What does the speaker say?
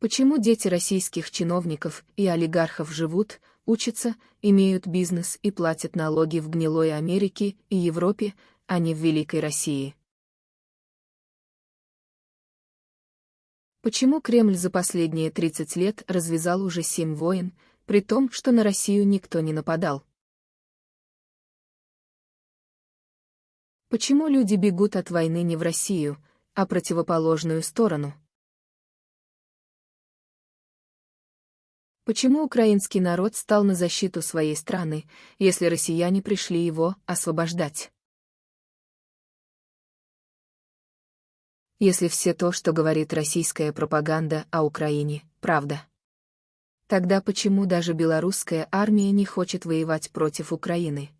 Почему дети российских чиновников и олигархов живут, учатся, имеют бизнес и платят налоги в гнилой Америке и Европе, а не в Великой России? Почему Кремль за последние 30 лет развязал уже семь войн, при том, что на Россию никто не нападал? Почему люди бегут от войны не в Россию, а противоположную сторону? Почему украинский народ стал на защиту своей страны, если россияне пришли его освобождать? Если все то, что говорит российская пропаганда о Украине, правда. Тогда почему даже белорусская армия не хочет воевать против Украины?